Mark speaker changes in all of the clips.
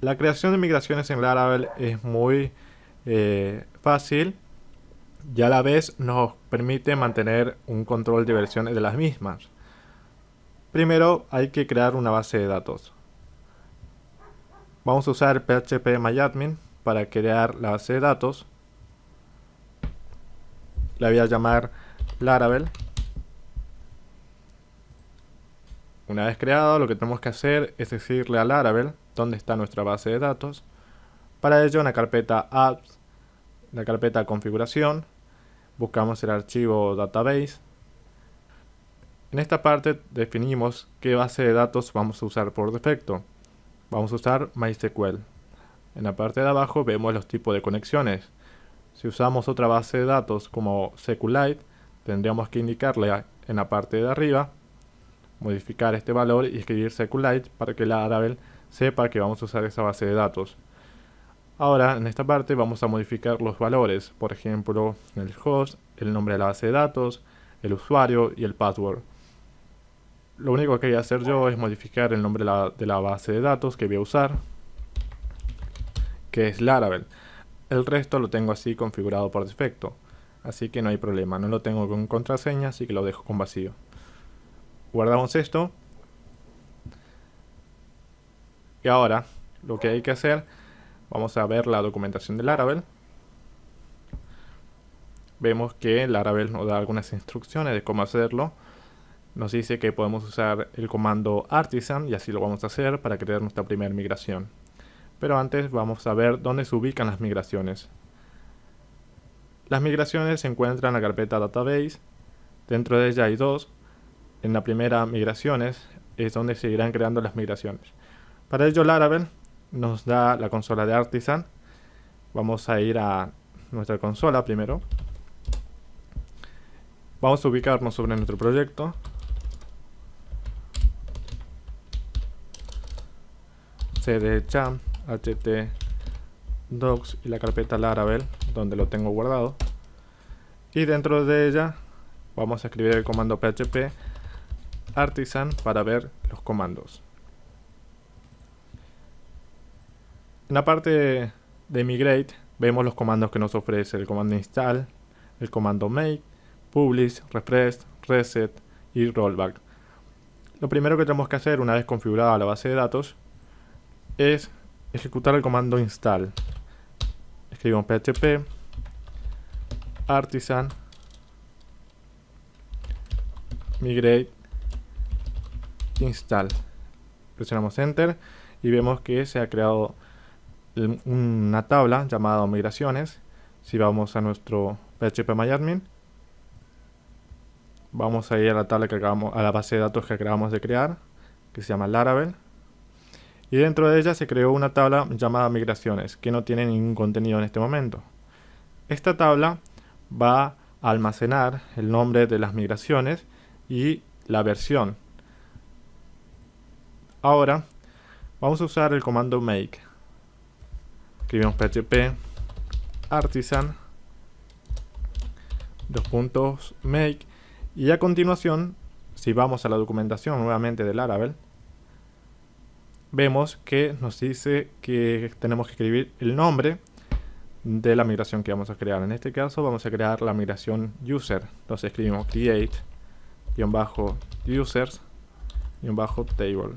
Speaker 1: La creación de migraciones en Laravel es muy eh, fácil y a la vez nos permite mantener un control de versiones de las mismas. Primero hay que crear una base de datos. Vamos a usar PHP MyAdmin para crear la base de datos. La voy a llamar Laravel. Una vez creado, lo que tenemos que hacer es decirle a Laravel dónde está nuestra base de datos. Para ello, en la carpeta apps, la carpeta configuración, buscamos el archivo database. En esta parte definimos qué base de datos vamos a usar por defecto. Vamos a usar MySQL. En la parte de abajo vemos los tipos de conexiones. Si usamos otra base de datos como SQLite, tendríamos que indicarle en la parte de arriba, modificar este valor y escribir SQLite para que la Laravel sepa que vamos a usar esa base de datos. Ahora, en esta parte vamos a modificar los valores, por ejemplo, el host, el nombre de la base de datos, el usuario y el password. Lo único que voy a hacer yo es modificar el nombre de la, base de datos que voy a usar, que es Laravel. El resto lo tengo así configurado por defecto, así que no hay problema, no lo tengo con contraseña, así que lo dejo con vacío. Guardamos esto. Y ahora, lo que hay que hacer Vamos a ver la documentación de Laravel. Vemos que Laravel nos da algunas instrucciones de cómo hacerlo. Nos dice que podemos usar el comando artisan y así lo vamos a hacer para crear nuestra primera migración. Pero antes vamos a ver dónde se ubican las migraciones. Las migraciones se encuentran en la carpeta database. Dentro de ella hay dos. En la primera migraciones es donde se irán creando las migraciones. Para ello Laravel nos da la consola de Artisan. Vamos a ir a nuestra consola primero. Vamos a ubicarnos sobre nuestro proyecto. cd cham, ht docs y la carpeta laravel donde lo tengo guardado. Y dentro de ella vamos a escribir el comando php artisan para ver los comandos. En la parte de migrate vemos los comandos que nos ofrece el comando install, el comando make, publish, refresh, reset y rollback. Lo primero que tenemos que hacer una vez configurada la base de datos es ejecutar el comando install. Escribimos php artisan migrate install. Presionamos enter y vemos que se ha creado una tabla llamada migraciones. Si vamos a nuestro php vamos a ir a la tabla que acabamos, a la base de datos que acabamos de crear, que se llama Laravel. Y dentro de ella se creó una tabla llamada migraciones, que no tiene ningún contenido en este momento. Esta tabla va a almacenar el nombre de las migraciones y la versión. Ahora vamos a usar el comando make escribimos php artisan dos puntos make. Y a continuación si vamos a la documentación nuevamente de Laravel vemos que nos dice que tenemos que escribir el nombre de la migración que vamos a crear. En este caso vamos a crear la migración user. Entonces escribimos create users table.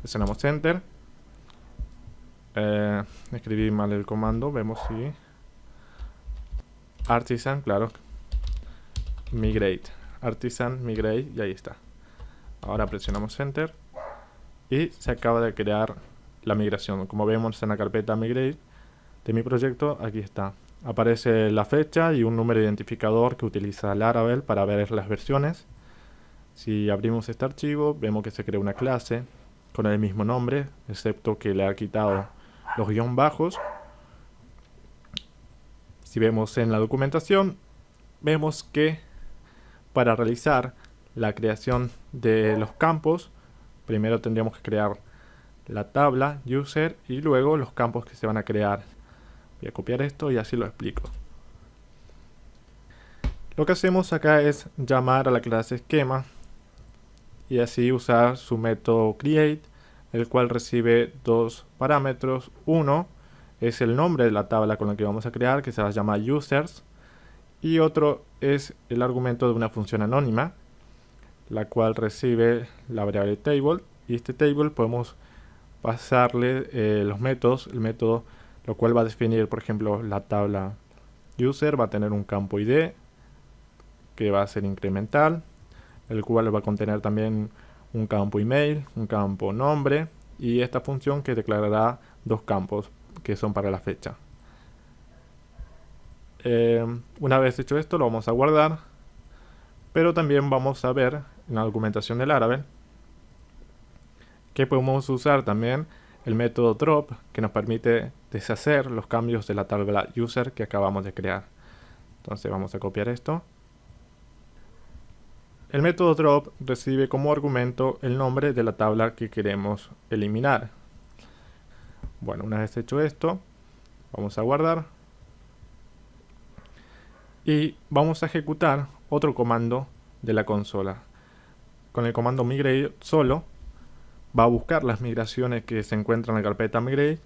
Speaker 1: Presionamos enter eh, escribí mal el comando, vemos si... Artisan, claro. Migrate. Artisan, migrate, y ahí está. Ahora presionamos Enter. Y se acaba de crear la migración. Como vemos en la carpeta migrate de mi proyecto, aquí está. Aparece la fecha y un número identificador que utiliza Laravel para ver las versiones. Si abrimos este archivo, vemos que se crea una clase con el mismo nombre, excepto que le ha quitado los guion bajos. Si vemos en la documentación, vemos que para realizar la creación de los campos, primero tendríamos que crear la tabla user y luego los campos que se van a crear. Voy a copiar esto y así lo explico. Lo que hacemos acá es llamar a la clase esquema y así usar su método create el cual recibe dos parámetros. Uno es el nombre de la tabla con la que vamos a crear, que se va a llamar users, y otro es el argumento de una función anónima, la cual recibe la variable table, y este table podemos pasarle eh, los métodos, el método lo cual va a definir, por ejemplo, la tabla user va a tener un campo id que va a ser incremental, el cual va a contener también un campo email, un campo nombre y esta función que declarará dos campos que son para la fecha. Eh, una vez hecho esto lo vamos a guardar, pero también vamos a ver en la documentación del Laravel que podemos usar también el método drop que nos permite deshacer los cambios de la tabla user que acabamos de crear. Entonces vamos a copiar esto. El método drop recibe como argumento el nombre de la tabla que queremos eliminar. Bueno, una vez hecho esto, vamos a guardar. Y vamos a ejecutar otro comando de la consola. Con el comando migrate solo va a buscar las migraciones que se encuentran en la carpeta migrate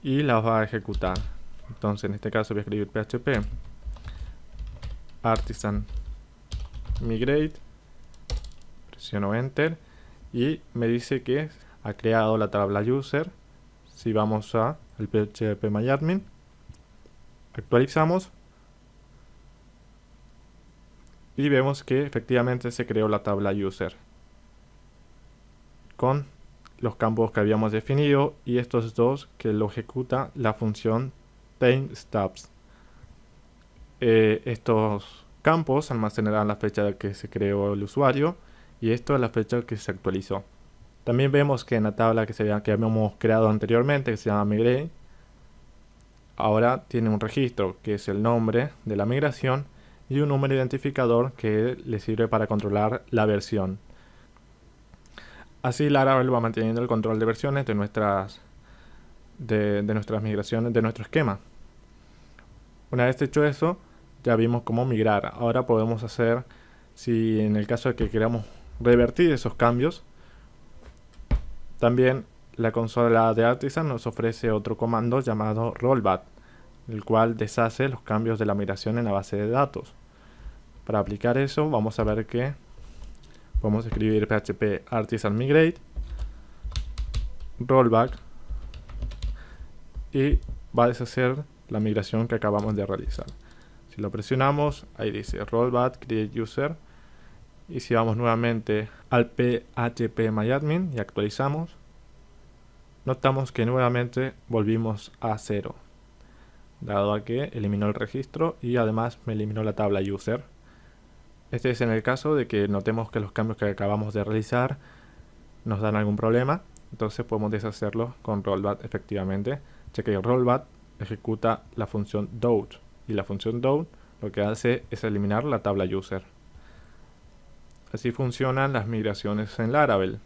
Speaker 1: y las va a ejecutar. Entonces en este caso voy a escribir php artisan migrate, presiono enter y me dice que ha creado la tabla user. Si vamos a el php myadmin, actualizamos y vemos que efectivamente se creó la tabla user con los campos que habíamos definido y estos dos que lo ejecuta la función timestamps. Eh, estos campos almacenarán la fecha que se creó el usuario y esto es la fecha que se actualizó. También vemos que en la tabla que, se, que habíamos creado anteriormente, que se llama migrate, ahora tiene un registro que es el nombre de la migración y un número identificador que le sirve para controlar la versión. Así Laravel va manteniendo el control de versiones de nuestras, de, nuestras migraciones, de nuestro esquema. Una vez hecho eso, ya vimos cómo migrar. Ahora podemos hacer, si en el caso de que queramos revertir esos cambios, también la consola de Artisan nos ofrece otro comando llamado rollback, el cual deshace los cambios de la migración en la base de datos. Para aplicar eso, vamos a ver que Vamos a escribir php artisan migrate rollback y va a deshacer la migración que acabamos de realizar. Si lo presionamos, ahí dice rollback create user y si vamos nuevamente al php myadmin y actualizamos, notamos que nuevamente volvimos a cero, dado a que eliminó el registro y además me eliminó la tabla user. Este es en el caso de que notemos que los cambios que acabamos de realizar nos dan algún problema. Entonces podemos deshacerlo con rollback efectivamente, ya que rollback ejecuta la función dot y la función dot lo que hace es eliminar la tabla user. Así funcionan las migraciones en Laravel.